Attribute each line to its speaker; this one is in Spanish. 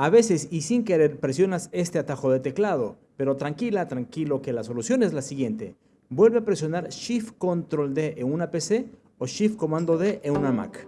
Speaker 1: A veces y sin querer presionas este atajo de teclado, pero tranquila, tranquilo que la solución es la siguiente. Vuelve a presionar Shift Control D en una PC o Shift Comando D en una Mac.